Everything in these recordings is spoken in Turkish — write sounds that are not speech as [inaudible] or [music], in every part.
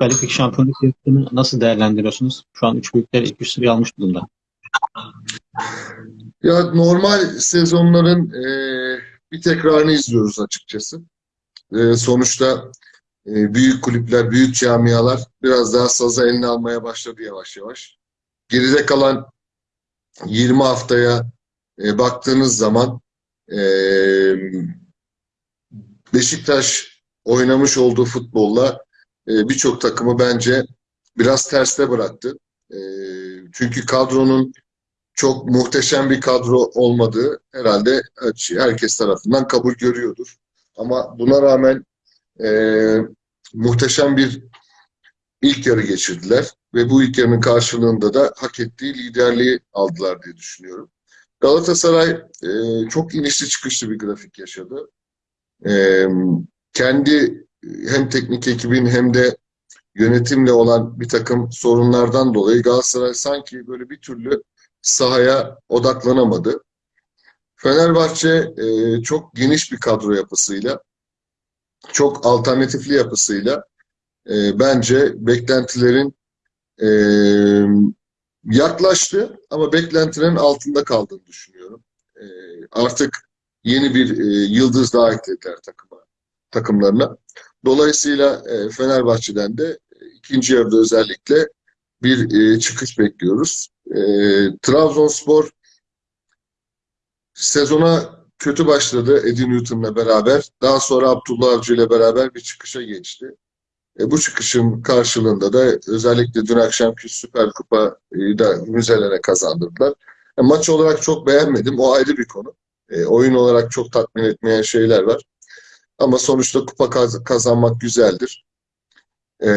Süper Lig şampiyonluk yarışını nasıl değerlendiriyorsunuz? Şu an üç büyükler ilk üç almış durumda. Ya normal sezonların e, bir tekrarını izliyoruz açıkçası. E, sonuçta e, büyük kulüpler, büyük camialar biraz daha sazı eline almaya başladı yavaş yavaş. Geride kalan 20 haftaya e, baktığınız zaman e, Beşiktaş oynamış olduğu futbolla e, birçok takımı bence biraz terste bıraktı. E, çünkü kadronun çok muhteşem bir kadro olmadığı herhalde herkes tarafından kabul görüyordur. Ama buna rağmen e, muhteşem bir ilk yarı geçirdiler ve bu ilk yarının karşılığında da hak ettiği liderliği aldılar diye düşünüyorum. Galatasaray e, çok inişli çıkışlı bir grafik yaşadı. E, kendi hem teknik ekibin hem de yönetimle olan bir takım sorunlardan dolayı Galatasaray sanki böyle bir türlü sahaya odaklanamadı. Fenerbahçe e, çok geniş bir kadro yapısıyla, çok alternatifli yapısıyla e, bence beklentilerin e, yaklaştı ama beklentilerin altında kaldığını düşünüyorum. E, artık yeni bir e, yıldız daha eklediler takıma, takımlarına. Dolayısıyla e, Fenerbahçe'den de e, ikinci yarıda özellikle bir e, çıkış bekliyoruz. E, Trabzonspor sezona kötü başladı Eddie Newton'la beraber. Daha sonra Abdullah Avcı ile beraber bir çıkışa geçti. Bu çıkışın karşılığında da özellikle dün akşamki Süper Kupa'yı da müzelere kazandırdılar. Maç olarak çok beğenmedim. O ayrı bir konu. Oyun olarak çok tatmin etmeyen şeyler var. Ama sonuçta kupa kaz kazanmak güzeldir. E,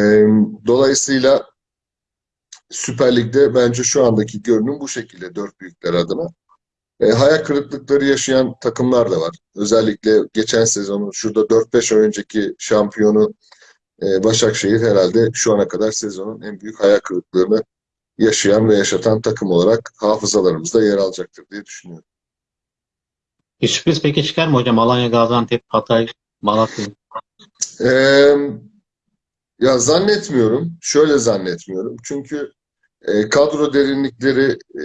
dolayısıyla Süper Lig'de bence şu andaki görünüm bu şekilde dört büyükler adına. E, hayal kırıklıkları yaşayan takımlar da var. Özellikle geçen sezonun şurada 4-5 ay önceki şampiyonu e, Başakşehir herhalde şu ana kadar sezonun en büyük hayal kırıklıklarını yaşayan ve yaşatan takım olarak hafızalarımızda yer alacaktır diye düşünüyorum. Bir sürpriz peki çıkar mı hocam? Alanya, Gaziantep, Hatay, Malatya. Ee, ya zannetmiyorum. Şöyle zannetmiyorum. Çünkü e, kadro derinlikleri e,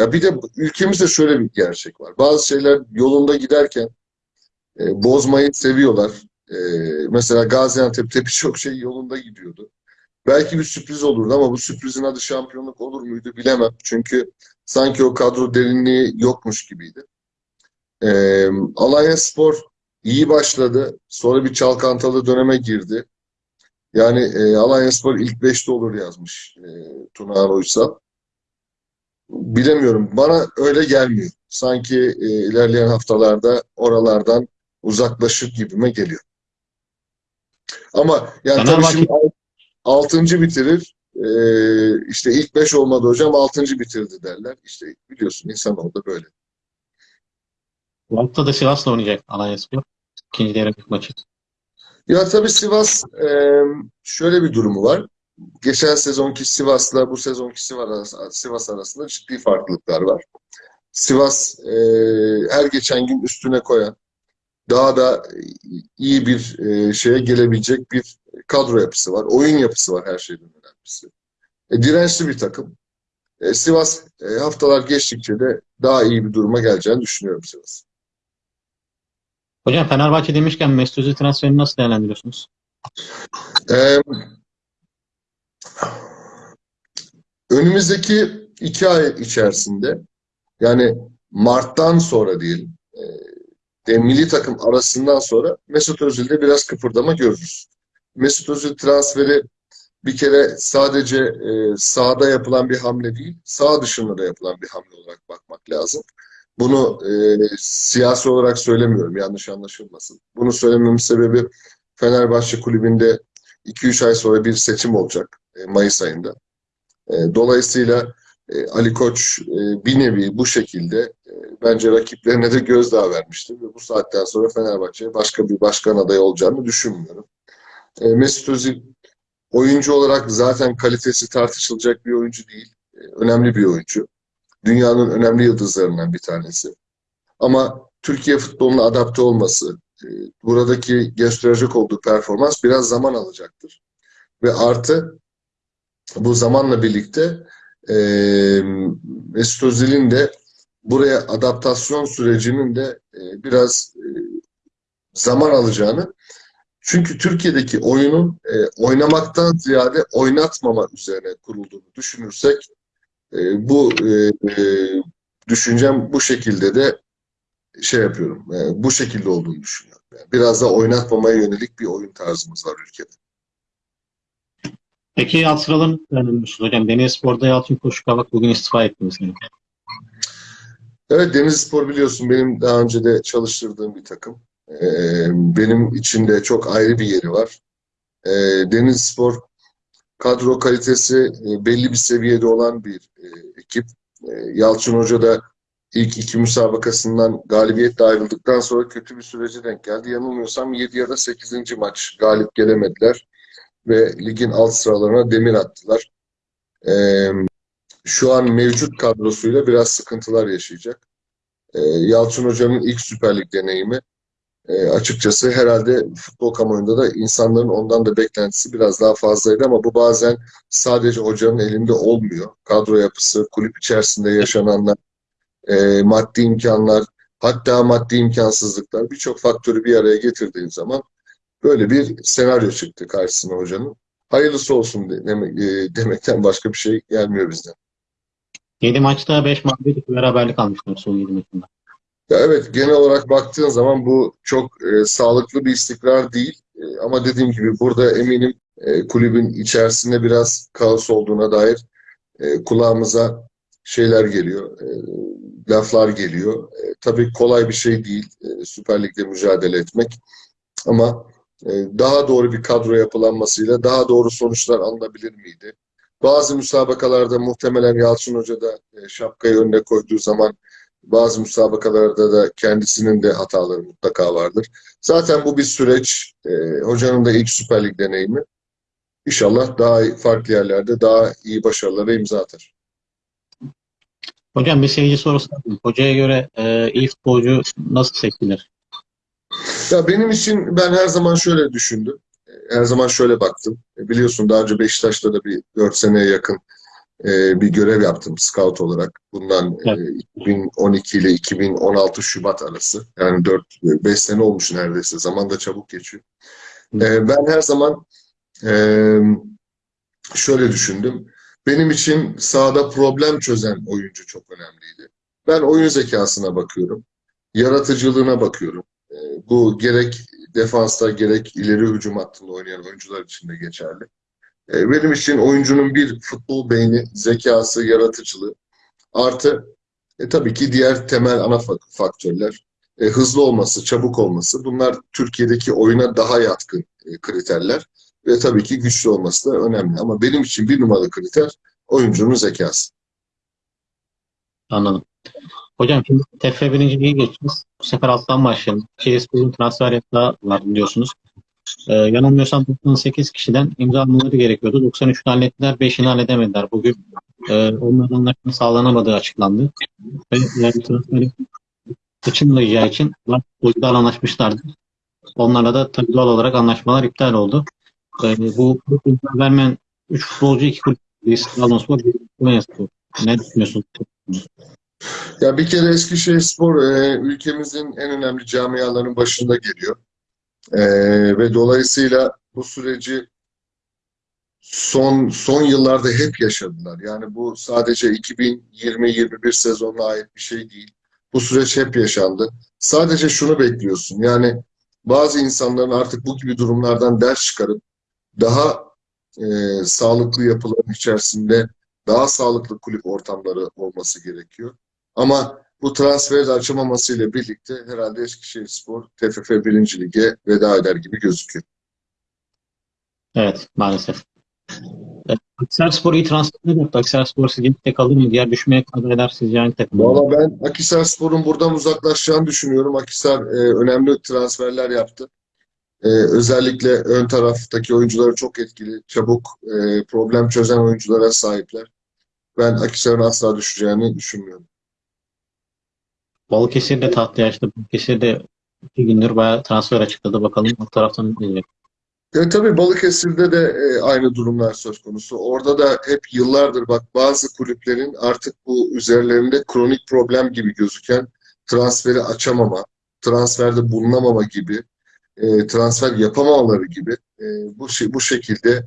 ya bir de ülkemizde şöyle bir gerçek var. Bazı şeyler yolunda giderken e, bozmayı seviyorlar. E, mesela Gaziantep'te birçok şey yolunda gidiyordu. Belki bir sürpriz olurdu ama bu sürprizin adı şampiyonluk olur muydu bilemem. Çünkü sanki o kadro derinliği yokmuş gibiydi. E, Alanya Spor iyi başladı. Sonra bir çalkantalı döneme girdi. Yani e, Alanya Spor ilk beşte olur yazmış e, Tuna Uysal. Bilemiyorum. Bana öyle gelmiyor. Sanki e, ilerleyen haftalarda oralardan uzaklaşır gibime geliyor. Ama yani tabii şimdi altıncı bitirir. E, işte ilk beş olmadı hocam altıncı bitirdi derler. İşte biliyorsun insan orada böyle. Bu hafta da Sivas'la oynayacak Alanya Spor. İkinci devre maçı. Ya tabii Sivas e, şöyle bir durumu var. Geçen sezonki Sivas'la bu sezonki Sivas arasında ciddi farklılıklar var. Sivas e, her geçen gün üstüne koyan, daha da iyi bir e, şeye gelebilecek bir kadro yapısı var. Oyun yapısı var her şeyden önemlisi. Dirençli bir takım. Sivas haftalar geçtikçe de daha iyi bir duruma geleceğini düşünüyorum Sivas. Hocam Fenerbahçe demişken Mesut Özil transferini nasıl değerlendiriyorsunuz? Ee, önümüzdeki iki ay içerisinde yani Mart'tan sonra diyelim de milli takım arasından sonra Mesut Özil'de biraz kıpırdama görürüz. Mesut Özil transferi bir kere sadece e, sahada yapılan bir hamle değil, sağ dışında da yapılan bir hamle olarak bakmak lazım. Bunu e, siyasi olarak söylemiyorum, yanlış anlaşılmasın. Bunu söylememin sebebi Fenerbahçe Kulübü'nde 2-3 ay sonra bir seçim olacak e, Mayıs ayında. E, dolayısıyla e, Ali Koç e, bir nevi bu şekilde e, bence rakiplerine de gözdağı vermiştir ve bu saatten sonra Fenerbahçe'ye başka bir başkan adayı olacağını düşünmüyorum. E, Mesut Özil oyuncu olarak zaten kalitesi tartışılacak bir oyuncu değil. E, önemli bir oyuncu dünyanın önemli yıldızlarından bir tanesi. Ama Türkiye futboluna adapte olması, e, buradaki gösterecek olduğu performans biraz zaman alacaktır. Ve artı bu zamanla birlikte e, Mesut Özil'in de buraya adaptasyon sürecinin de e, biraz e, zaman alacağını çünkü Türkiye'deki oyunun e, oynamaktan ziyade oynatmama üzerine kurulduğunu düşünürsek e, bu e, e, düşüncem bu şekilde de şey yapıyorum. e, bu şekilde olduğunu düşünüyorum. Yani biraz da oynatmamaya yönelik bir oyun tarzımız var ülkede. Peki sıraların öğrenmişsiniz hocam. Denizspor'da Yalçın Koşukavak bugün istifa etti mesela. Evet Denizlispor biliyorsun benim daha önce de çalıştırdığım bir takım. E, benim için de çok ayrı bir yeri var. E, Denizlispor kadro kalitesi e, belli bir seviyede olan bir e, ekip. E, Yalçın Hoca da ilk iki müsabakasından galibiyetle ayrıldıktan sonra kötü bir sürece denk geldi. Yanılmıyorsam 7 ya da 8. maç galip gelemediler ve ligin alt sıralarına demir attılar. Şu an mevcut kadrosuyla biraz sıkıntılar yaşayacak. Yalçın Hoca'nın ilk Süper Lig deneyimi e, açıkçası herhalde futbol kamuoyunda da insanların ondan da beklentisi biraz daha fazlaydı ama bu bazen sadece hocanın elinde olmuyor. Kadro yapısı, kulüp içerisinde yaşananlar, e, maddi imkanlar, hatta maddi imkansızlıklar birçok faktörü bir araya getirdiğin zaman böyle bir senaryo çıktı karşısına hocanın. Hayırlısı olsun de- demek, e, demekten başka bir şey gelmiyor bizden. 7 maçta 5 mağlubiyet beraberlik almışlar son 7 maçında. Ya evet genel olarak baktığın zaman bu çok e, sağlıklı bir istikrar değil. E, ama dediğim gibi burada eminim e, kulübün içerisinde biraz kaos olduğuna dair e, kulağımıza şeyler geliyor, e, laflar geliyor. E, tabii kolay bir şey değil e, Süper Lig'de mücadele etmek. Ama e, daha doğru bir kadro yapılanmasıyla daha doğru sonuçlar alınabilir miydi? Bazı müsabakalarda muhtemelen Yalçın Hoca da e, şapkayı önüne koyduğu zaman bazı müsabakalarda da kendisinin de hataları mutlaka vardır. Zaten bu bir süreç. E, hocanın da ilk Süper Lig deneyimi. İnşallah daha iyi- farklı yerlerde daha iyi başarılara imza atar. Hocam bir seyirci sorusu var. Hocaya göre e, iyi futbolcu nasıl seçilir? Ya benim için ben her zaman şöyle düşündüm. Her zaman şöyle baktım. E, Biliyorsun daha önce Beşiktaş'ta da bir 4 seneye yakın e, bir görev yaptım scout olarak. Bundan e, 2012 ile 2016 Şubat arası. Yani 4-5 sene olmuş neredeyse. Zaman da çabuk geçiyor. E, ben her zaman e, şöyle düşündüm. Benim için sahada problem çözen oyuncu çok önemliydi. Ben oyun zekasına bakıyorum. Yaratıcılığına bakıyorum. E, bu gerek defansta gerek ileri hücum hattında oynayan oyuncular için de geçerli. E, benim için oyuncunun bir futbol beyni, zekası, yaratıcılığı artı e, tabii ki diğer temel ana fa- faktörler. E, hızlı olması, çabuk olması. Bunlar Türkiye'deki oyuna daha yatkın e, kriterler. Ve tabii ki güçlü olması da önemli. Ama benim için bir numaralı kriter oyuncunun zekası. Anladım. Hocam şimdi TFF 1. Lig'e geçeceğiz. Bu sefer alttan başlayalım. Çeyizspor'un transfer yasağı var biliyorsunuz. Ee, yanılmıyorsam 98 kişiden imza almaları gerekiyordu. 93'ünü hallettiler, 5'ini halledemediler. Bugün e, onların anlaşma sağlanamadığı açıklandı. Ve yani transferi kaçınmayacağı için futbolcularla anlaşmışlardı. Onlarla da tabii olarak anlaşmalar iptal oldu. Ee, bu vermeyen 3 futbolcu 2 kulüp. Trabzonspor, Konyaspor. Ne düşünüyorsunuz? Ya bir kere Eskişehirspor e, ülkemizin en önemli camialarının başında geliyor. E, ve dolayısıyla bu süreci son son yıllarda hep yaşadılar. Yani bu sadece 2020-21 sezonuna ait bir şey değil. Bu süreç hep yaşandı. Sadece şunu bekliyorsun. Yani bazı insanların artık bu gibi durumlardan ders çıkarıp daha e, sağlıklı yapıların içerisinde daha sağlıklı kulüp ortamları olması gerekiyor. Ama bu transferi de açılmamasıyla birlikte herhalde Eskişehirspor TFF 1. Lig'e veda eder gibi gözüküyor. Evet, maalesef. Evet, Akhisarspor iyi transferler yaptı. Akhisarspor sizce tek kalır mı? Diğer düşmeye kadar eder sizce hangi takım? Valla ben Akhisarspor'un buradan uzaklaşacağını düşünüyorum. Akhisar e, önemli transferler yaptı. E, özellikle ön taraftaki oyuncuları çok etkili, çabuk, e, problem çözen oyunculara sahipler. Ben Akhisar'ın asla düşeceğini düşünmüyorum. Balıkesir de tahtaya açtı. Balıkesir de iki gündür bayağı transfer açıkladı. Bakalım o taraftan ne diyecek. Ya tabii Balıkesir'de de e, aynı durumlar söz konusu. Orada da hep yıllardır bak bazı kulüplerin artık bu üzerlerinde kronik problem gibi gözüken transferi açamama, transferde bulunamama gibi, e, transfer yapamamaları gibi e, bu bu şekilde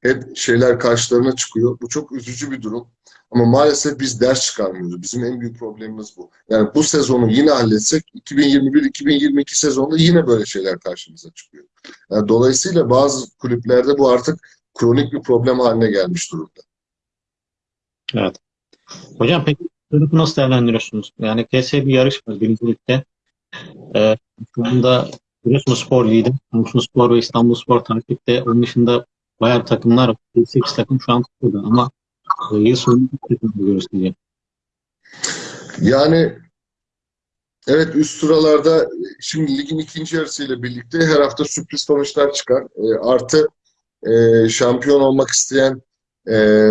hep şeyler karşılarına çıkıyor. Bu çok üzücü bir durum. Ama maalesef biz ders çıkarmıyoruz. Bizim en büyük problemimiz bu. Yani bu sezonu yine halletsek 2021-2022 sezonunda yine böyle şeyler karşımıza çıkıyor. Yani dolayısıyla bazı kulüplerde bu artık kronik bir problem haline gelmiş durumda. Evet. Hocam peki sınıfı nasıl değerlendiriyorsunuz? Yani KS bir yarış var birincilikte. Ee, şu anda Giresunspor lider. Samsunspor ve İstanbulspor takipte. Onun dışında bayağı takımlar var. 8 takım şu an kupada ama yıl sonunda bir takım görüyoruz diye. Yani evet üst sıralarda şimdi ligin ikinci yarısıyla birlikte her hafta sürpriz sonuçlar çıkar. E, artı e, şampiyon olmak isteyen e,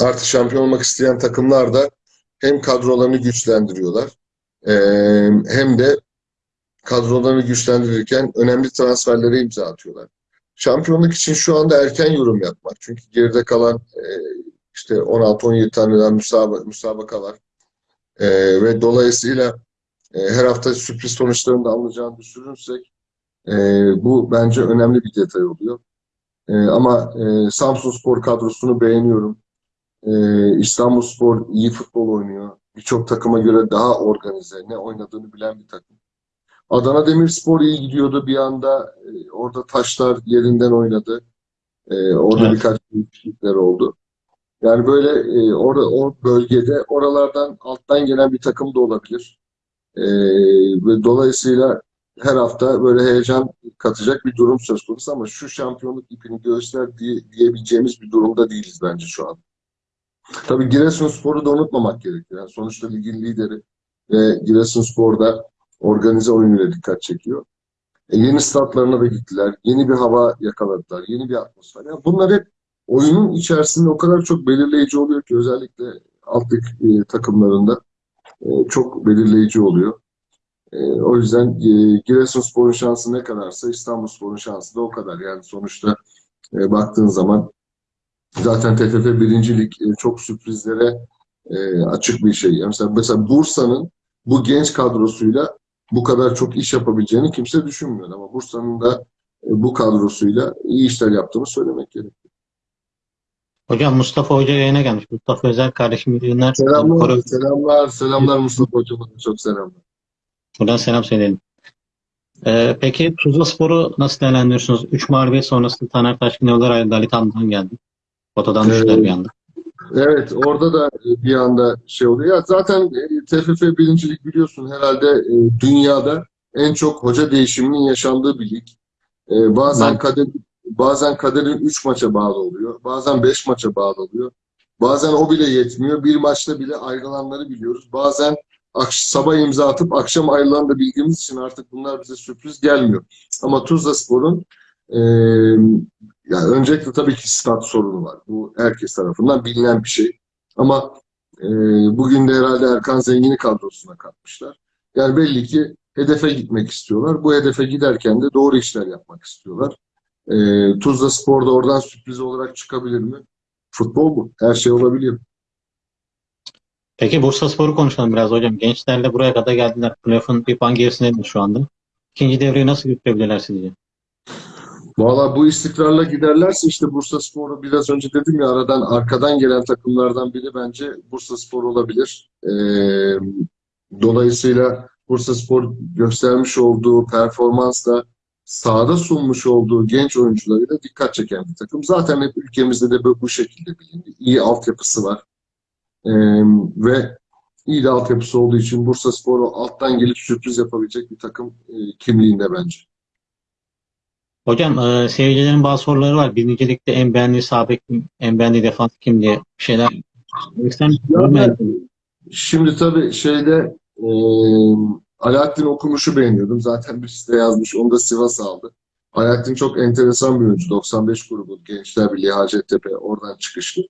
artı şampiyon olmak isteyen takımlar da hem kadrolarını güçlendiriyorlar e, hem de kadrolarını güçlendirirken önemli transferlere imza atıyorlar. Şampiyonluk için şu anda erken yorum yapmak. Çünkü geride kalan e, işte 16-17 taneden müsabaka, müsabaka var. E, ve dolayısıyla e, her hafta sürpriz sonuçlarını da alacağını düşünürsek bu bence önemli bir detay oluyor. Ama e, Samsunspor kadrosunu beğeniyorum. E, İstanbulspor iyi futbol oynuyor. Birçok takıma göre daha organize, ne oynadığını bilen bir takım. Adana Demirspor iyi gidiyordu bir anda. E, orada taşlar yerinden oynadı. E, orada Evet. birkaç değişiklikler oldu. Yani böyle e, orada o bölgede oralardan alttan gelen bir takım da olabilir. E, ve dolayısıyla her hafta böyle heyecan katacak bir durum söz konusu ama şu şampiyonluk ipini göğüsler diye, diyebileceğimiz bir durumda değiliz bence şu an. Tabii Giresunspor'u da unutmamak gerekiyor. Yani sonuçta ligin lideri ve Giresunspor'da organize oyunuyla dikkat çekiyor. E, yeni statlarına da gittiler. Yeni bir hava yakaladılar. Yeni bir atmosfer. Yani bunlar hep oyunun içerisinde o kadar çok belirleyici oluyor ki özellikle alt e, takımlarında e, çok belirleyici oluyor. E, o yüzden e, Giresunspor'un şansı ne kadarsa İstanbulspor'un şansı da o kadar. Yani sonuçta e, baktığın zaman zaten TFF birincilik e, çok sürprizlere e, açık bir şey. Yani mesela, mesela Bursa'nın bu genç kadrosuyla bu kadar çok iş yapabileceğini kimse düşünmüyor. Ama Bursa'nın da e, bu kadrosuyla iyi işler yaptığını söylemek gerekiyor. Hocam Mustafa Hoca yayına gelmiş. Mustafa Özel kardeşim iyi günler. Selamlar, selamlar, selamlar Mustafa Hocam'a çok selamlar. Buradan selam söyleyelim. Ee, peki Tuzla Spor'u nasıl değerlendiriyorsunuz? 3 mağlubiyet sonrası Taner Taşkın yollar ayrıldı. Ali Tan'dan geldi. Fotodan düştüler Evet. bir anda. Evet, orada da e, bir anda şey oluyor. Ya zaten e, TFF birincilik biliyorsun herhalde e, dünyada en çok hoca değişiminin yaşandığı bir lig. Bazen Ben- kader bazen kaderin 3 maça bağlı oluyor. Bazen 5 maça bağlı oluyor. Bazen o bile yetmiyor. Bir maçta bile ayrılanları biliyoruz. Bazen sabah imza atıp akşam ayrılan da bildiğimiz için artık bunlar bize sürpriz gelmiyor. Ama Tuzlaspor'un e, yani öncelikle tabii ki stat sorunu var. Bu herkes tarafından bilinen bir şey. Ama e, bugün de herhalde Erkan Zengin'i kadrosuna katmışlar. Yani belli ki hedefe gitmek istiyorlar. Bu hedefe giderken de doğru işler yapmak istiyorlar. E, Tuzla Spor da oradan sürpriz olarak çıkabilir mi? Futbol bu. Her şey olabiliyor. Peki Bursa Spor'u konuşalım biraz hocam. Gençlerle buraya kadar geldiler. Playoff'un bir puan gerisindedir şu anda. İkinci devreyi nasıl götürebilirler sizce? Valla bu istikrarla giderlerse işte Bursa Spor'u biraz önce dedim ya aradan arkadan gelen takımlardan biri bence Bursa Spor olabilir. Ee, dolayısıyla Bursa Spor göstermiş olduğu performansla sahada sunmuş olduğu genç oyuncularıyla dikkat çeken bir takım. Zaten hep ülkemizde de bu, bu şekilde bilindi. İyi altyapısı var. Ee, ve iyi de altyapısı olduğu için Bursa Spor'u alttan gelip sürpriz yapabilecek bir takım e, kimliğinde bence. Hocam e, seyircilerin bazı soruları var. Birincilikte en beğendiği sağ bek kim, en beğendiği defans kim diye bir şeyler. İster Ya Şimdi tabii şeyde e, Alaaddin Okumuş'u beğeniyordum. Zaten birisi de yazmış. Onu da Sivas aldı. Alaaddin çok enteresan bir oyuncu. 95 grubu Gençler Birliği Hacettepe oradan çıkışlı.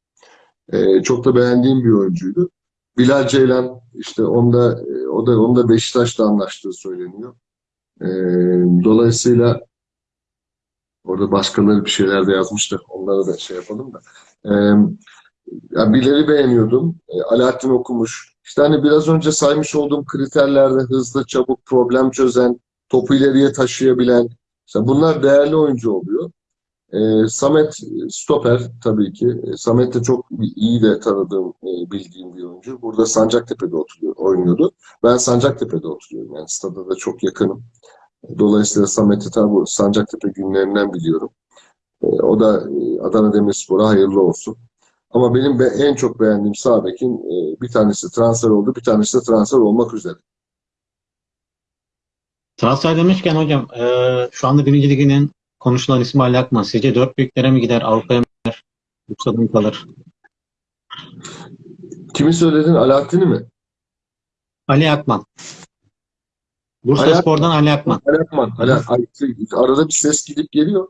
E, çok da beğendiğim bir oyuncuydu. Bilal Ceylan işte onda e, o da onda Beşiktaş'la anlaştığı söyleniyor. E, dolayısıyla Orada başkaları bir şeyler de yazmıştı. Onlara da şey yapalım da. Ee, ya birileri beğeniyordum. Ee, Alaaddin Okumuş. İşte hani biraz önce saymış olduğum kriterlerde hızlı, çabuk, problem çözen, topu ileriye taşıyabilen. İşte bunlar değerli oyuncu oluyor. Ee, Samet stoper tabii ki. Samet de çok iyi de tanıdığım, e, bildiğim bir oyuncu. Burada Sancaktepe'de oturuyor, oynuyordu. Ben Sancaktepe'de oturuyorum. Yani stada da çok yakınım. Dolayısıyla Samet'i bu Sancaktepe günlerinden biliyorum. Ee, o da e, Adana Demirspor'a hayırlı olsun. Ama benim be- en çok beğendiğim sağ bekin e, bir tanesi transfer oldu, bir tanesi de transfer olmak üzere. Transfer demişken hocam e, şu anda birinci liginin konuşulan ismi Ali Akman. Sizce dört büyüklere mi gider? Avrupa'ya mı gider? Yoksa mı kalır? Kimi söyledin? Alaaddin'i mi? Ali Akman. Bursa Ali Spor'dan Ali Akman. Ali Akman. Ali, arada bir ses gidip geliyor.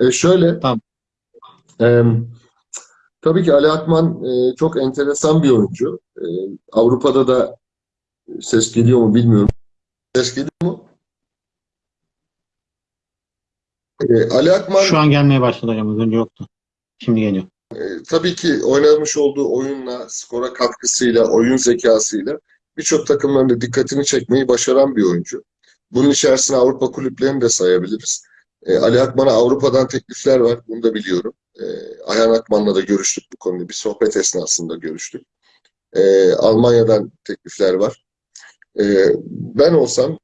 E, şöyle. Tamam. e, tabii ki Ali Akman e, çok enteresan bir oyuncu. E, Avrupa'da da ses geliyor mu bilmiyorum. Ses geliyor mu? E, Ali Akman Şu an gelmeye başladı hocam. Önce yoktu. Şimdi geliyor. E, tabii ki oynamış olduğu oyunla, skora katkısıyla, oyun zekasıyla birçok takımların da dikkatini çekmeyi başaran bir oyuncu. Bunun içerisine Avrupa kulüplerini de sayabiliriz. E, Ali Akman'a Avrupa'dan teklifler var, bunu da biliyorum. E, Ayhan Akman'la da görüştük bu konuda, bir sohbet esnasında görüştük. E, Almanya'dan teklifler var. E, ben olsam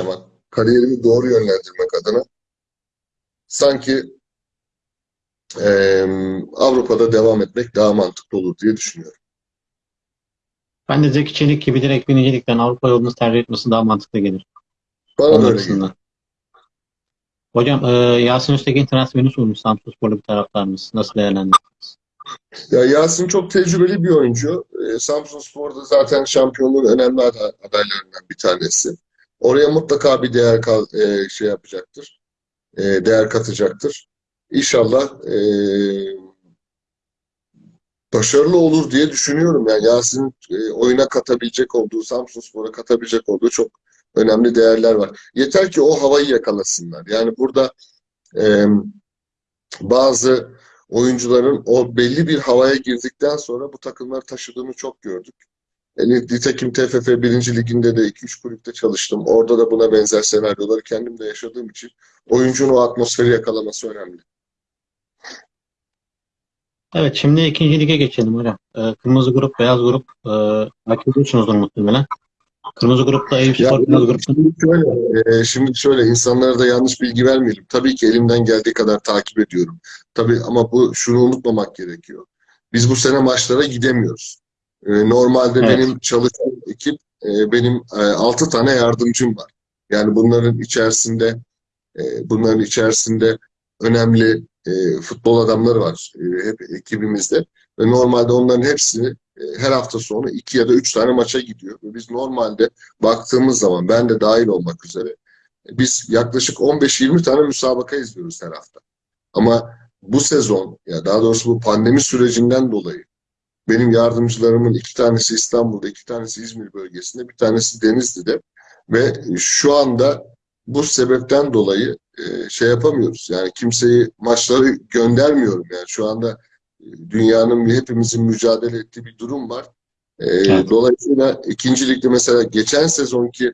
ama kariyerimi doğru yönlendirmek adına sanki Eee, Avrupa'da devam etmek daha mantıklı olur diye düşünüyorum. Ben de Zeki Çelik gibi direkt birinci ligden Avrupa yolunu tercih etmesi daha mantıklı gelir. Bana da öyle. Hocam e, Yasin Öztekin transferini sormuş Samsunsporlu bir taraftarımız. Nasıl değerlendirirsiniz? Ya Yasin çok tecrübeli bir oyuncu. Eee, Samsunspor'da zaten şampiyonluğun önemli ada- adaylarından bir tanesi. Oraya mutlaka bir değer kal- eee, şey yapacaktır. Eee, değer katacaktır. İnşallah eee, başarılı olur diye düşünüyorum. Yani Yasin eee, oyuna katabilecek olduğu, Samsunspor'a katabilecek olduğu çok önemli değerler var. Yeter ki o havayı yakalasınlar. Yani burada Ee, bazı oyuncuların o belli bir havaya girdikten sonra bu takımları taşıdığını çok gördük. Yani nitekim TFF 1. Liginde de 2-3 kulüpte çalıştım. Orada da buna benzer senaryoları kendim de yaşadığım için oyuncunun o atmosferi yakalaması önemli. Evet şimdi ikinci lige geçelim hocam. E, kırmızı grup, beyaz grup e, takip ediyorsunuzdur muhtemelen. Kırmızı grupta Eyüp Spor, beyaz grupta Şimdi şöyle, e, şimdi şöyle insanlara da yanlış bilgi vermeyelim. Tabii ki elimden geldiği kadar takip ediyorum. Tabii ama bu şunu unutmamak gerekiyor. Biz bu sene maçlara gidemiyoruz. E, normalde Evet. benim çalıştığım ekip e, benim e, 6 tane yardımcım var. Yani bunların içerisinde e, bunların içerisinde önemli e, futbol adamları var e, hep ekibimizde. Ve normalde onların hepsini e, her hafta sonu iki ya da üç tane maça gidiyor. Ve biz normalde baktığımız zaman ben de dahil olmak üzere biz yaklaşık 15-20 tane müsabaka izliyoruz her hafta. Ama bu sezon ya daha doğrusu bu pandemi sürecinden dolayı benim yardımcılarımın iki tanesi İstanbul'da, iki tanesi İzmir bölgesinde, bir tanesi Denizli'de ve şu anda bu sebepten dolayı e, şey yapamıyoruz. Yani kimseyi maçları göndermiyorum yani şu anda e, dünyanın hepimizin mücadele ettiği bir durum var. E, Evet. Dolayısıyla ikinci ligde mesela geçen sezonki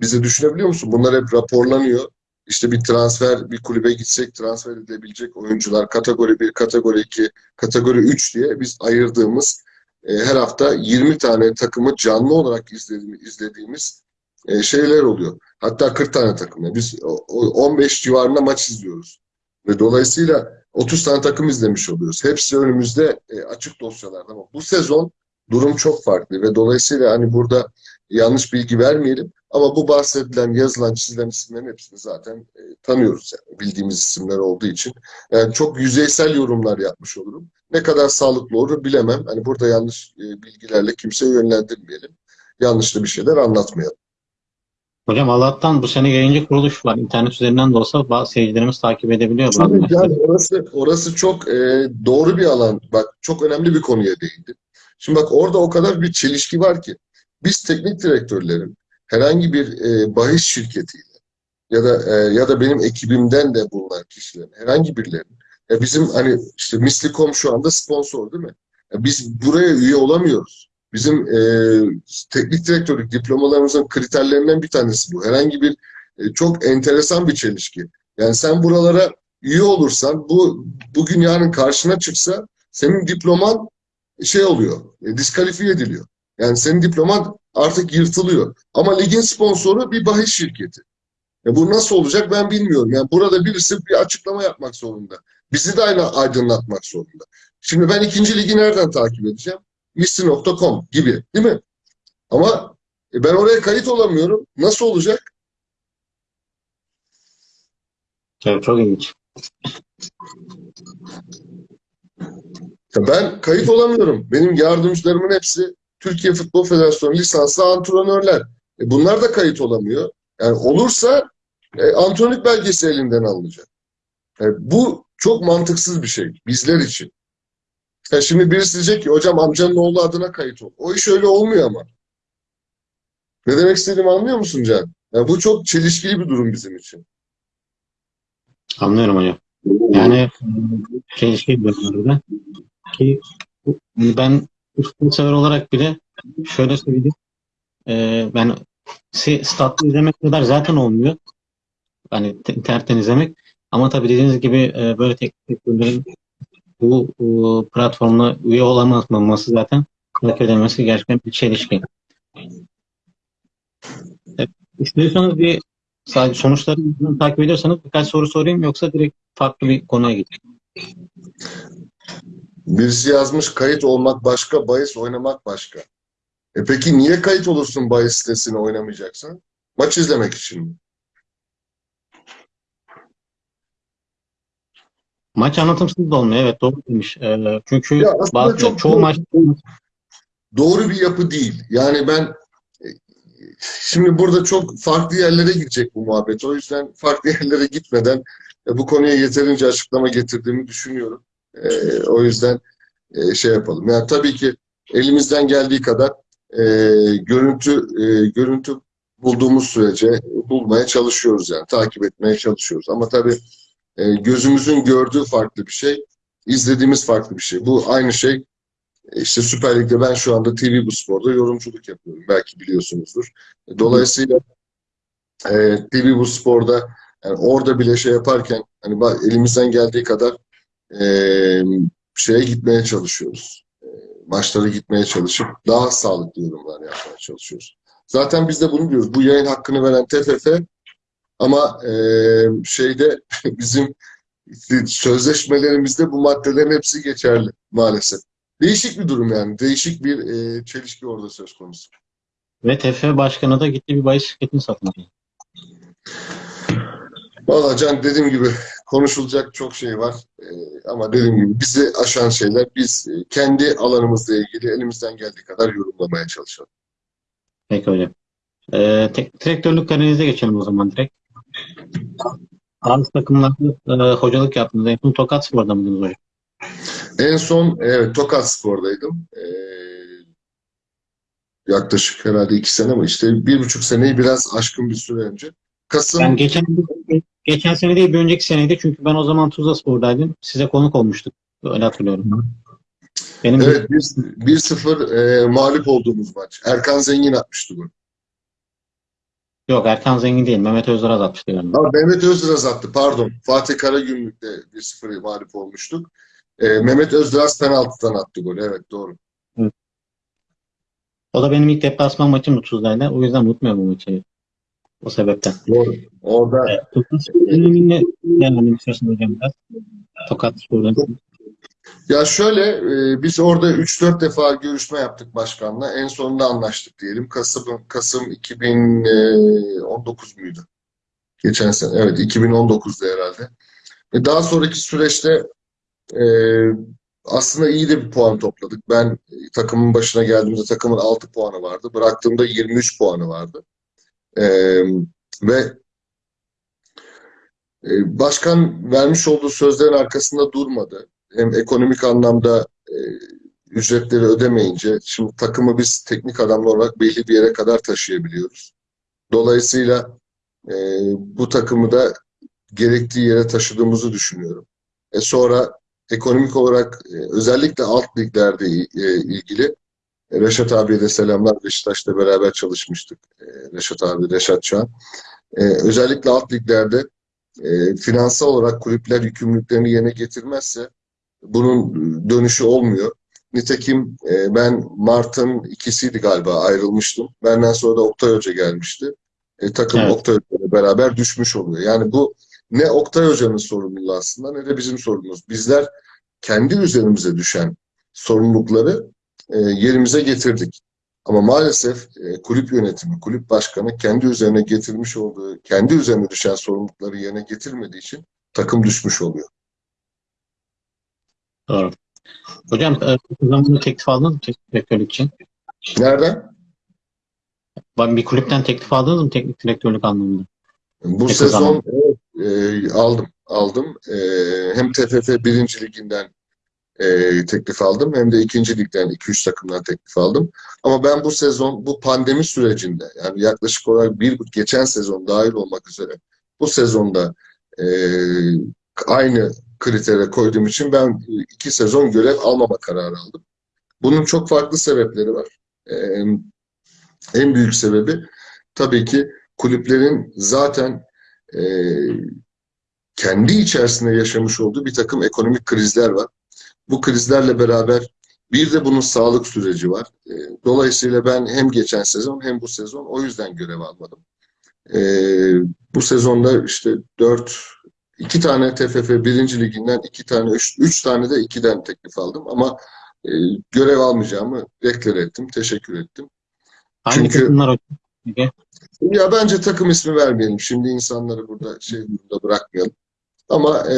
bizi düşünebiliyor musun? Bunlar hep raporlanıyor. İşte bir transfer, bir kulübe gitsek transfer edilebilecek oyuncular kategori 1, kategori 2, kategori 3 diye biz ayırdığımız e, her hafta 20 tane takımı canlı olarak izlediğimiz, izlediğimiz e, şeyler oluyor. Hatta 40 tane takımla. Biz o- o 15 civarında maç izliyoruz. Ve dolayısıyla 30 tane takım izlemiş oluyoruz. Hepsi önümüzde e, açık dosyalarda ama bu sezon durum çok farklı ve dolayısıyla hani burada yanlış bilgi vermeyelim ama bu bahsedilen, yazılan, çizilen isimlerin hepsini zaten e, tanıyoruz yani bildiğimiz isimler olduğu için. Yani çok yüzeysel yorumlar yapmış olurum. Ne kadar sağlıklı olur bilemem. Hani burada yanlış e, bilgilerle kimseyi yönlendirmeyelim. Yanlış da bir şeyler anlatmayalım. Hocam Allah'tan bu sene yayıncı kuruluş var. İnternet üzerinden de olsa seyircilerimiz takip edebiliyor Tabii yani orası, orası çok e, doğru bir alan. Bak çok önemli bir konuya değindi. Şimdi bak orada o kadar bir çelişki var ki biz teknik direktörlerin herhangi bir e, bahis şirketiyle ya da e, ya da benim ekibimden de bulunan kişilerin herhangi birilerinin ya bizim hani işte Mislikom şu anda sponsor değil mi? Ya biz buraya üye olamıyoruz. Bizim e, teknik direktörlük diplomalarımızın kriterlerinden bir tanesi bu. Herhangi bir e, çok enteresan bir çelişki. Yani sen buralara üye olursan bu bugün yarın karşına çıksa senin diploman şey oluyor, e, diskalifiye ediliyor. Yani senin diploman artık yırtılıyor. Ama ligin sponsoru bir bahis şirketi. E bu nasıl olacak ben bilmiyorum. Yani burada birisi bir açıklama yapmak zorunda. Bizi de aynı aydınlatmak zorunda. Şimdi ben ikinci ligi nereden takip edeceğim? Missi.com gibi değil mi? Ama e, ben oraya kayıt olamıyorum. Nasıl olacak? Evet, çok ilginç. Ben kayıt olamıyorum. Benim yardımcılarımın hepsi Türkiye Futbol Federasyonu lisanslı antrenörler. E bunlar da kayıt olamıyor. Yani olursa e, antrenörlük belgesi elinden alınacak. E, bu çok mantıksız bir şey bizler için. Ya şimdi birisi diyecek ki hocam amcanın oğlu adına kayıt ol. O iş öyle olmuyor ama. Ne demek istediğimi anlıyor musun Can? Ya bu çok çelişkili bir durum bizim için. Anlıyorum hocam. Yani çelişki bir burada. Ki ben futbol sever olarak bile şöyle söyleyeyim. Ee, ben statlı izlemek kadar zaten olmuyor. Hani te- internetten izlemek. Ama tabii dediğiniz gibi e, böyle teknik direktörlerin bu, bu platformuna üye olamaması zaten takip edilmesi gerçekten bir çelişki. Evet, İstiyorsanız bir sadece sonuçları takip ediyorsanız birkaç soru sorayım yoksa direkt farklı bir konuya geçeyim. Birisi yazmış kayıt olmak başka, bahis oynamak başka. E peki niye kayıt olursun bahis sitesine oynamayacaksan? Maç izlemek için mi? Maç anlatımsız da olmuyor. Evet doğru demiş. Ee, çünkü Ya bazı, çok çoğu doğru. maç Doğru bir yapı değil. Yani ben şimdi burada çok farklı yerlere gidecek bu muhabbet. O yüzden farklı [laughs] yerlere gitmeden e, bu konuya yeterince açıklama getirdiğimi düşünüyorum. E, o yüzden e, şey yapalım. Yani tabii ki elimizden geldiği kadar e, görüntü e, görüntü bulduğumuz sürece bulmaya çalışıyoruz yani takip etmeye çalışıyoruz. Ama tabii e, gözümüzün gördüğü farklı bir şey, izlediğimiz farklı bir şey. Bu aynı şey e, işte Süper Lig'de ben şu anda TV Bu Spor'da yorumculuk yapıyorum. Belki biliyorsunuzdur. Dolayısıyla e, TV Bu Spor'da yani orada bile şey yaparken hani elimizden geldiği kadar e, şeye gitmeye çalışıyoruz. E, maçlara gitmeye çalışıp daha sağlıklı yorumlar yapmaya çalışıyoruz. Zaten biz de bunu diyoruz. Bu yayın hakkını veren TFF ama e, şeyde [laughs] bizim sözleşmelerimizde bu maddelerin hepsi geçerli maalesef. Değişik bir durum yani. Değişik bir e, çelişki orada söz konusu. ve TFF başkanı da gitti bir bahis şirketini satın aldı. Valla Can dediğim gibi konuşulacak çok şey var. E, ama dediğim gibi bizi aşan şeyler biz e, kendi alanımızla ilgili elimizden geldiği kadar yorumlamaya çalışalım. Peki hocam. Ee, tek, direktörlük kariyerinize geçelim o zaman direkt. Bazı takımlarda e, hocalık yaptınız. En son Tokat Spor'da mıydınız hocam? En son evet Tokat Spor'daydım. E, yaklaşık herhalde iki sene ama işte bir buçuk seneyi biraz aşkın bir süre önce. Kasım Ben geçen geçen sene değil bir önceki seneydi çünkü ben o zaman Tuzla Spor'daydım. Size konuk olmuştuk. Öyle hatırlıyorum. Benim Evet 1-0 e, mağlup olduğumuz maç. Erkan Zengin atmıştı bunu. Yok Erkan Zengin değil. Mehmet Özderaz atmıştı galiba. Ha, Mehmet Özdiraz attı pardon. Fatih Karagümrük'te 1-0 mağlup olmuştuk. E, Mehmet Özdiraz penaltıdan attı golü. Evet doğru. O da benim ilk deplasman maçım Tuzla'yla. O yüzden unutmuyorum bu maçı. O sebepten. Doğru. Orada Evet, Tokat Spor döneminde yani hocam biraz. Tokat Spor dönemi. Ya şöyle e, biz orada 3-4 defa görüşme yaptık başkanla. En sonunda anlaştık diyelim. Kasım Kasım 2019 muydu? Geçen sene. Evet 2019'da herhalde. E, daha sonraki süreçte e, aslında iyi de bir puan topladık. Ben e, takımın başına geldiğimde takımın 6 puanı vardı. Bıraktığımda 23 puanı vardı. E, ve e, başkan vermiş olduğu sözlerin arkasında durmadı. Hem ekonomik anlamda e, ücretleri ödemeyince şimdi takımı biz teknik adamlar olarak belli bir yere kadar taşıyabiliyoruz. Dolayısıyla e, bu takımı da gerektiği yere taşıdığımızı düşünüyorum. E sonra ekonomik olarak e, özellikle alt liglerde e, ilgili e, Reşat abiye de selamlar. Beşiktaş'ta beraber çalışmıştık. E, Reşat abi, Reşat Çağan. E, özellikle alt liglerde e, finansal olarak kulüpler yükümlülüklerini yerine getirmezse bunun dönüşü olmuyor. Nitekim e, ben Mart'ın ikisiydi galiba ayrılmıştım. Benden sonra da Oktay Hoca gelmişti. E, takım Evet. Oktay Hoca ile beraber düşmüş oluyor. Yani bu ne Oktay Hoca'nın sorumluluğu aslında ne de bizim sorumluluğumuz. Bizler kendi üzerimize düşen sorumlulukları e, yerimize getirdik. Ama maalesef e, kulüp yönetimi, kulüp başkanı kendi üzerine getirmiş olduğu, kendi üzerine düşen sorumlulukları yerine getirmediği için takım düşmüş oluyor. Doğru. Hocam e, o zaman bunu teklif aldınız mı teknik direktörlük için? Nereden? Ben Bir kulüpten teklif aldınız mı teknik direktörlük anlamında? Bu Ne sezon e, aldım. Aldım. E, hem TFF 1. liginden e, teklif aldım hem de 2. ligden 2-3 takımdan teklif aldım. Ama ben bu sezon bu pandemi sürecinde yani yaklaşık olarak bir geçen sezon dahil olmak üzere bu sezonda e, aynı kritere koyduğum için ben iki sezon görev almama kararı aldım. Bunun çok farklı sebepleri var. E, en büyük sebebi tabii ki kulüplerin zaten e, kendi içerisinde yaşamış olduğu bir takım ekonomik krizler var. Bu krizlerle beraber bir de bunun sağlık süreci var. E, dolayısıyla ben hem geçen sezon hem bu sezon o yüzden görev almadım. E, bu sezonda işte dört, iki tane TFF birinci liginden iki tane, üç, üç tane de ikiden teklif aldım ama e, görev almayacağımı deklar ettim, teşekkür ettim. Hangi Çünkü- takımlar. Ya bence takım ismi vermeyelim. Şimdi insanları burada şey burada bırakmayalım. Ama e,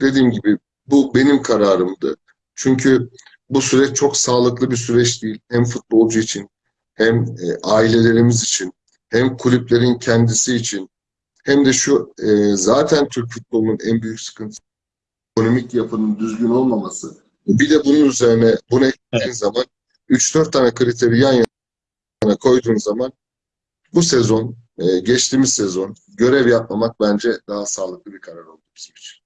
dediğim gibi bu benim kararımdı. Çünkü bu süreç çok sağlıklı bir süreç değil. Hem futbolcu için, hem e, ailelerimiz için, hem kulüplerin kendisi için, hem de şu e, zaten Türk futbolunun en büyük sıkıntısı ekonomik yapının düzgün olmaması. Bir de bunun üzerine bunu eklediğin Evet. zaman 3-4 tane kriteri yan yana koyduğun zaman bu sezon, e, geçtiğimiz sezon görev yapmamak bence daha sağlıklı bir karar oldu bizim için.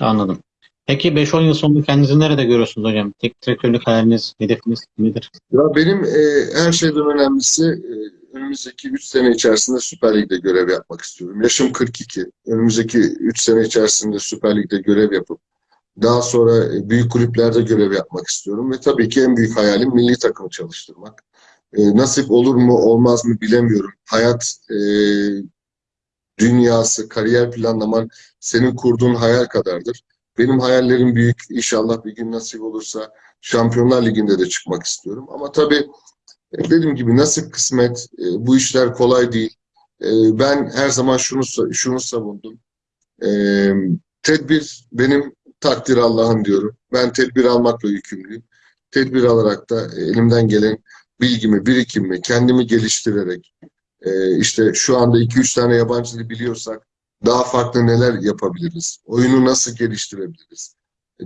Anladım. Peki 5-10 yıl sonra kendinizi nerede görüyorsunuz hocam? Teknik direktörlük hayaliniz, hedefiniz nedir? Ya benim e, her şeyden önemlisi e, önümüzdeki 3 sene içerisinde Süper Lig'de görev yapmak istiyorum. Yaşım 42. Önümüzdeki 3 sene içerisinde Süper Lig'de görev yapıp daha sonra e, büyük kulüplerde görev yapmak istiyorum ve tabii ki en büyük hayalim milli takımı çalıştırmak. E, nasip olur mu olmaz mı bilemiyorum. Hayat e, dünyası, kariyer planlaman senin kurduğun hayal kadardır. Benim hayallerim büyük. İnşallah bir gün nasip olursa Şampiyonlar Ligi'nde de çıkmak istiyorum. Ama tabii e, dediğim gibi nasip kısmet, e, bu işler kolay değil. E, Ben her zaman şunu şunu savundum. Tedbir benim takdir Allah'ın diyorum. Ben tedbir almakla yükümlüyüm. Tedbir alarak da elimden gelen bilgimi, birikimimi, kendimi geliştirerek işte şu anda 2-3 tane yabancı dil biliyorsak daha farklı neler yapabiliriz? Oyunu nasıl geliştirebiliriz?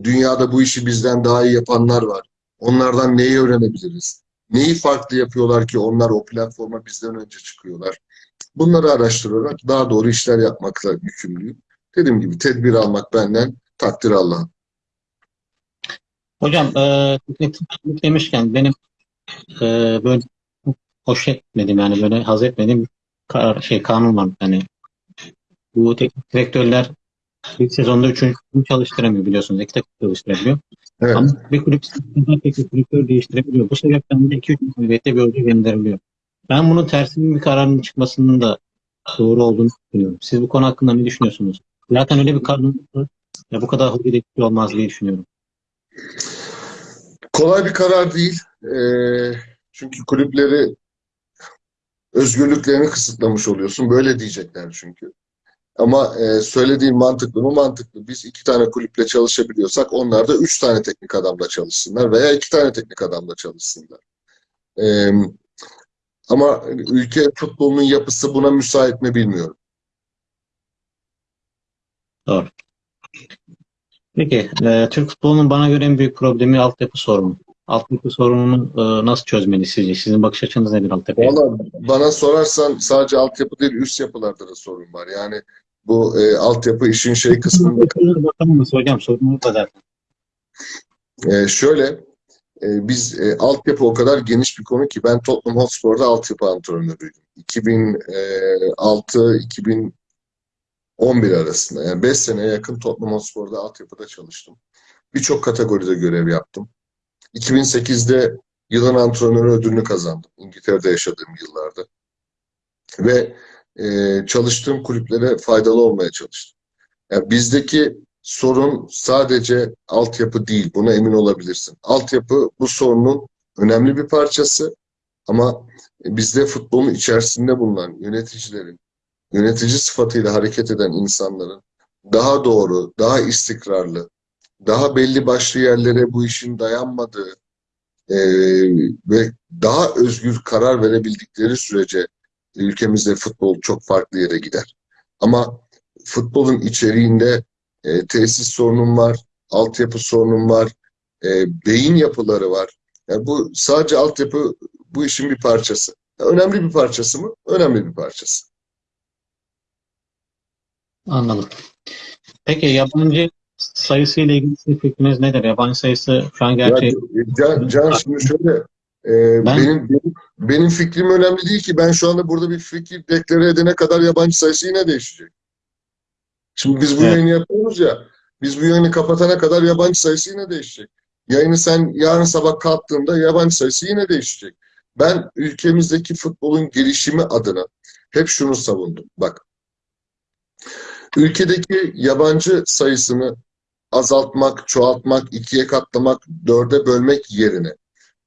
Dünyada bu işi bizden daha iyi yapanlar var. Onlardan neyi öğrenebiliriz? Neyi farklı yapıyorlar ki onlar o platforma bizden önce çıkıyorlar? Bunları araştırarak daha doğru işler yapmakla yükümlüyüm. Dediğim gibi tedbir almak benden, takdir Allah'ın. Hocam e, demişken benim e, böyle hoş etmediğim yani böyle haz etmediğim şey kanun var. Yani bu teknik direktörler bir sezonda üçüncü takımı çalıştıramıyor biliyorsunuz. İki takım çalıştırabiliyor. Evet. Ama bir kulüp teknik direktör değiştirebiliyor. Bu sebepten de 2-3 mağlubiyette bir hoca gönderiliyor. Ben bunun tersinin bir kararının çıkmasının da doğru olduğunu düşünüyorum. Siz bu konu hakkında ne düşünüyorsunuz? Zaten öyle bir var. Ya bu kadar hoca değişikliği olmaz diye düşünüyorum. Kolay bir karar değil. Ee, çünkü kulüpleri özgürlüklerini kısıtlamış oluyorsun. Böyle diyecekler çünkü. Ama e, söylediğin mantıklı mı? Mantıklı. Biz iki tane kulüple çalışabiliyorsak onlar da üç tane teknik adamla çalışsınlar veya iki tane teknik adamla çalışsınlar. Ee, ama ülke futbolunun yapısı buna müsait mi bilmiyorum. Doğru. Peki, e, Türk futbolunun bana göre en büyük problemi altyapı sorunu. altyapı sorununu e, nasıl çözmeli sizce? Sizin bakış açınız nedir altyapıya? Valla bana sorarsan sadece altyapı değil üst yapılarda da sorun var. Yani bu e, altyapı işin şey kısmında Bakalım hocam da zaten. e, şöyle e, biz e, altyapı o kadar geniş bir konu ki ben Tottenham Hotspur'da altyapı antrenörüydüm. 2006-2011 arasında yani 5 seneye yakın Tottenham Hotspur'da altyapıda çalıştım. Birçok kategoride görev yaptım. 2008'de yılın antrenörü ödülünü kazandım. İngiltere'de yaşadığım yıllarda. Ve e, çalıştığım kulüplere faydalı olmaya çalıştım. Yani bizdeki sorun sadece altyapı değil. Buna emin olabilirsin. Altyapı bu sorunun önemli bir parçası. Ama bizde futbolun içerisinde bulunan yöneticilerin, yönetici sıfatıyla hareket eden insanların daha doğru, daha istikrarlı, daha belli başlı yerlere bu işin dayanmadığı e, ve daha özgür karar verebildikleri sürece ülkemizde futbol çok farklı yere gider. Ama futbolun içeriğinde e, tesis sorunum var, altyapı sorunum var, e, beyin yapıları var. Yani bu sadece altyapı bu işin bir parçası. Önemli bir parçası mı? Önemli bir parçası. Anladım. Peki yabancı sayısı ile ilgili fikriniz nedir? Yabancı sayısı şu an Ya, gerçi Can, Can şimdi şöyle e, Ben- benim, benim benim fikrim önemli değil ki ben şu anda burada bir fikir deklare edene kadar yabancı sayısı yine değişecek. Şimdi biz bu Evet. yayını yapıyoruz ya biz bu yayını kapatana kadar yabancı sayısı yine değişecek. Yayını sen yarın sabah kalktığında yabancı sayısı yine değişecek. Ben ülkemizdeki futbolun gelişimi adına hep şunu savundum. Bak ülkedeki yabancı sayısını azaltmak, çoğaltmak, ikiye katlamak, dörde bölmek yerine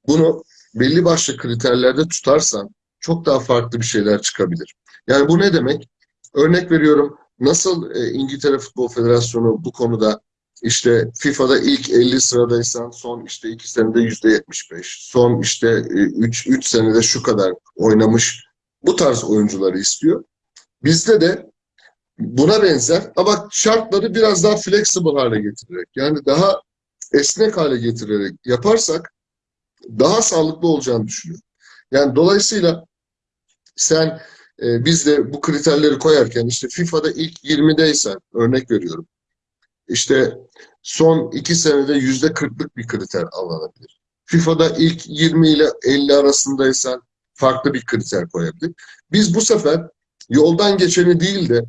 bunu belli başlı kriterlerde tutarsan çok daha farklı bir şeyler çıkabilir. Yani bu ne demek? Örnek veriyorum nasıl e, İngiltere Futbol Federasyonu bu konuda işte FIFA'da ilk 50 sıradaysan son işte 2 senede %75, son işte 3 3 senede şu kadar oynamış bu tarz oyuncuları istiyor. Bizde de buna benzer ama şartları biraz daha flexible hale getirerek yani daha esnek hale getirerek yaparsak daha sağlıklı olacağını düşünüyorum. Yani dolayısıyla sen e, biz de bu kriterleri koyarken işte FIFA'da ilk 20'deysen örnek veriyorum. İşte son iki senede yüzde 40'lık bir kriter alınabilir. FIFA'da ilk 20 ile 50 arasındaysan farklı bir kriter koyabilir. Biz bu sefer yoldan geçeni değil de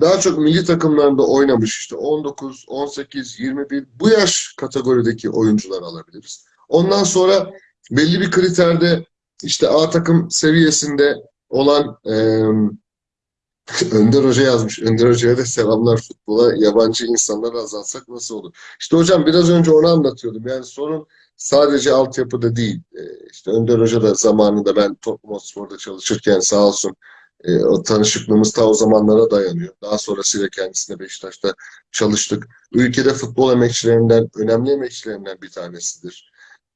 daha çok milli takımlarında oynamış işte 19, 18, 21 bu yaş kategorideki oyuncular alabiliriz. Ondan sonra belli bir kriterde işte A takım seviyesinde olan e, [laughs] Önder Hoca yazmış. Önder Hoca'ya da selamlar futbola. Yabancı insanları azaltsak nasıl olur? İşte hocam biraz önce onu anlatıyordum. Yani sorun sadece altyapıda değil. E, işte Önder Hoca da zamanında ben Tottenham Hotspur'da çalışırken sağ olsun e, o tanışıklığımız ta o zamanlara dayanıyor. Daha sonrasıyla kendisine Beşiktaş'ta çalıştık. Ülkede futbol emekçilerinden, önemli emekçilerinden bir tanesidir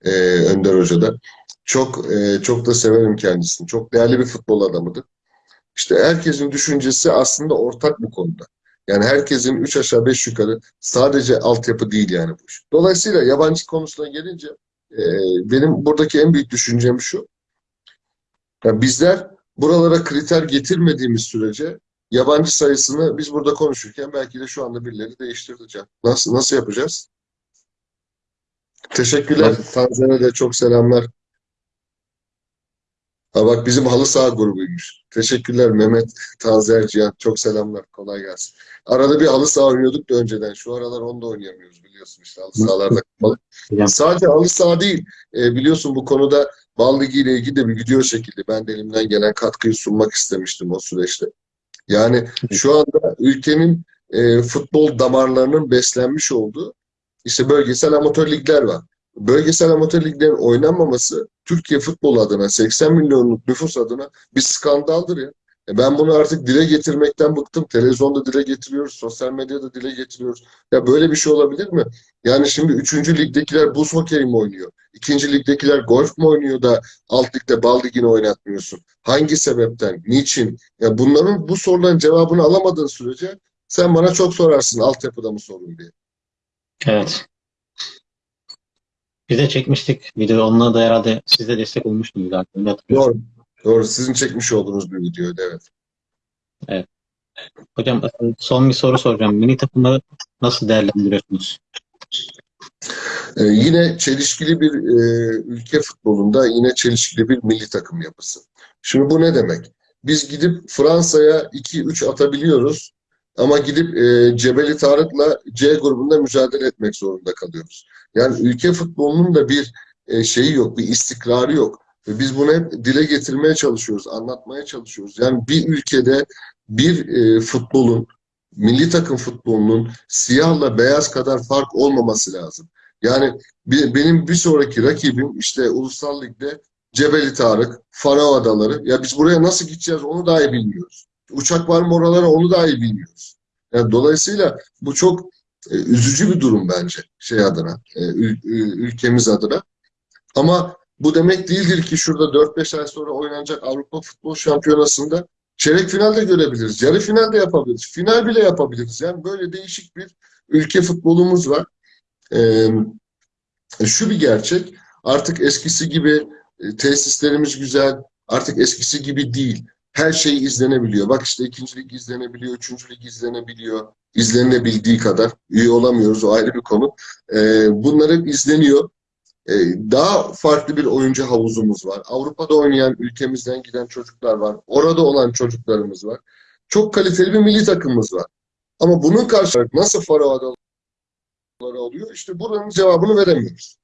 e, Önder Hoca da. Çok e, çok da severim kendisini. Çok değerli bir futbol adamıdır. İşte herkesin düşüncesi aslında ortak bu konuda. Yani herkesin üç aşağı beş yukarı sadece altyapı değil yani bu iş. Dolayısıyla yabancı konusuna gelince e, benim buradaki en büyük düşüncem şu. Yani bizler buralara kriter getirmediğimiz sürece yabancı sayısını biz burada konuşurken belki de şu anda birileri değiştireceğim. Nasıl nasıl yapacağız? Teşekkürler. Tanzanya'da de çok selamlar. Ha bak bizim halı saha grubuymuş. Teşekkürler Mehmet, Tazer, Cihan. Çok selamlar. Kolay gelsin. Arada bir halı saha oynuyorduk da önceden. Şu aralar onu da oynayamıyoruz biliyorsun işte. Halı sahalarda [laughs] kapalı. Sadece halı saha değil. E, biliyorsun bu konuda Bal ile ilgili de bir video çekildi. Ben de elimden gelen katkıyı sunmak istemiştim o süreçte. Yani şu anda ülkenin e, futbol damarlarının beslenmiş olduğu işte bölgesel amatör ligler var. Bölgesel amatör liglerin oynanmaması Türkiye futbol adına 80 milyonluk nüfus adına bir skandaldır ya. E ben bunu artık dile getirmekten bıktım. Televizyonda dile getiriyoruz, sosyal medyada dile getiriyoruz. Ya böyle bir şey olabilir mi? Yani şimdi 3. ligdekiler buz hokeyi mi oynuyor? 2. ligdekiler golf mu oynuyor da alt ligde bal ligini oynatmıyorsun? Hangi sebepten? Niçin? Ya bunların bu soruların cevabını alamadığın sürece sen bana çok sorarsın altyapıda mı sorun diye. Evet. Biz de çekmiştik video. Onunla da herhalde siz de destek olmuştunuz zaten. Doğru. Doğru. Sizin çekmiş olduğunuz bir videoydu evet. Hocam son bir soru soracağım. Milli takımı nasıl değerlendiriyorsunuz? Ee, yine çelişkili bir e, ülke futbolunda yine çelişkili bir milli takım yapısı. Şimdi bu ne demek? Biz gidip Fransa'ya 2-3 atabiliyoruz ama gidip e, Cebeli Tarık'la C grubunda mücadele etmek zorunda kalıyoruz. Yani ülke futbolunun da bir e, şeyi yok, bir istikrarı yok. Ve biz bunu hep dile getirmeye çalışıyoruz, anlatmaya çalışıyoruz. Yani bir ülkede bir e, futbolun, milli takım futbolunun siyahla beyaz kadar fark olmaması lazım. Yani bir- benim bir sonraki rakibim işte Ulusal Lig'de Cebeli Tarık, Faro Adaları. Ya biz buraya nasıl gideceğiz onu dahi bilmiyoruz. Uçak var mı oralara onu dahi bilmiyoruz. Yani dolayısıyla bu çok e, üzücü bir durum bence şey adına, e, ül- ül- ülkemiz adına. Ama bu demek değildir ki şurada 4-5 ay sonra oynanacak Avrupa Futbol Şampiyonası'nda çeyrek finalde görebiliriz, yarı finalde yapabiliriz, final bile yapabiliriz. Yani böyle değişik bir ülke futbolumuz var. Ee, şu bir gerçek, artık eskisi gibi e, tesislerimiz güzel, artık eskisi gibi değil. Her şey izlenebiliyor. Bak işte ikincilik izlenebiliyor, üçüncülük izlenebiliyor. İzlenebildiği kadar. Üye olamıyoruz, o ayrı bir konu. Ee, bunlar hep izleniyor. Ee, daha farklı bir oyuncu havuzumuz var. Avrupa'da oynayan, ülkemizden giden çocuklar var. Orada olan çocuklarımız var. Çok kaliteli bir milli takımımız var. Ama bunun karşılığı nasıl Faro oluyor? İşte buranın cevabını veremiyoruz.